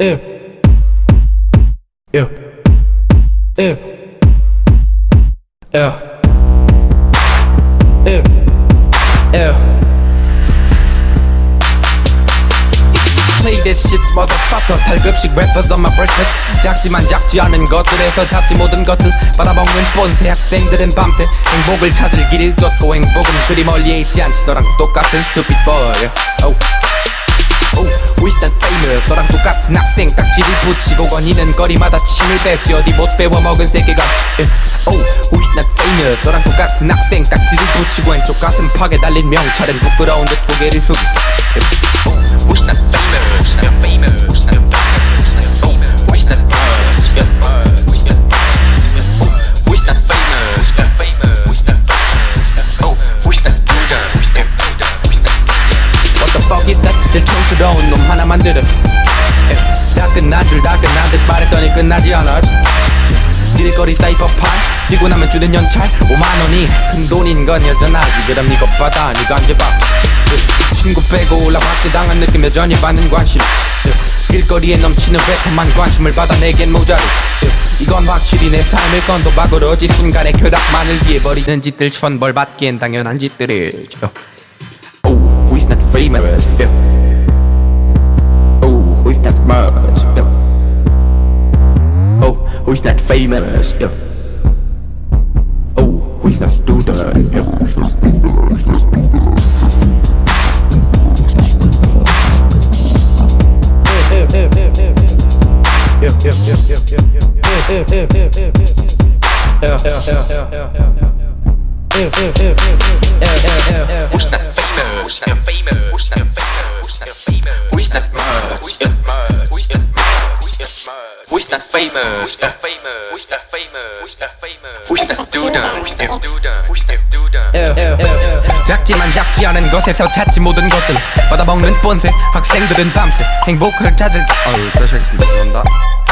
Ew. Ew. Ew. Ew. Ew. Ew. Play this shit motherfucker 탈급식 rappers on my breakfast 작지만 작지 않은 것들에서 작지 모든 것들 받아먹는 뻔세 학생들은 밤새 행복을 찾을 길을 쫓고 행복은 그리 멀리 있지 않지 너랑 똑같은 stupid boy oh. Wish that famous 너랑 똑같은 학생 딱지를 붙이고 거니는 거리마다 침을 뱉지. 어디 못 배워 먹은 세계관 Eh, Oh, wish that famous 너랑 똑같은 학생 딱지를 붙이고 왼쪽 가슴 팍에 달린 명찰은 부끄러운 듯 고개를 숙이고 Eh, Oh, 촌스러운 놈 하나 만들어 에, 다 끝난 줄 다 끝난 듯 말했더니 끝나지 않아 길거리 사이버판 뛰고 나면 주는 연찰. 5만원이 큰 돈인 건 여전하지. 그럼 이것 받아 니가 언제 봐. 에, 친구 빼고 올라 박제 당한 느낌 여전히 받는 관심. 에, 길거리에 넘치는 래퍼만 관심을 받아 내겐 모자르 에, 이건 확실히 내 삶을 건도 박으로지 순간에 쾌락만을 위해 버리는 짓들. 천벌 받기엔 당연한 짓들을 저. Oh, who's not famous? Yeah. Oh, who's not much? Yeah. Oh, who's not famous? Yeah. Oh, who's not student? Yeah. Who's not famous? You're famous. Who's much? Who's not famous? Famous. Who's not famous? Who's not famous? Who's not student? Who's not student? Who's not student? 작지만 작지 않은 것에서 찾지 모든 것들 받아먹는 뻔세 학생들은 밤새 행복을 찾을 어우 다시 하겠습니다 죄송합니다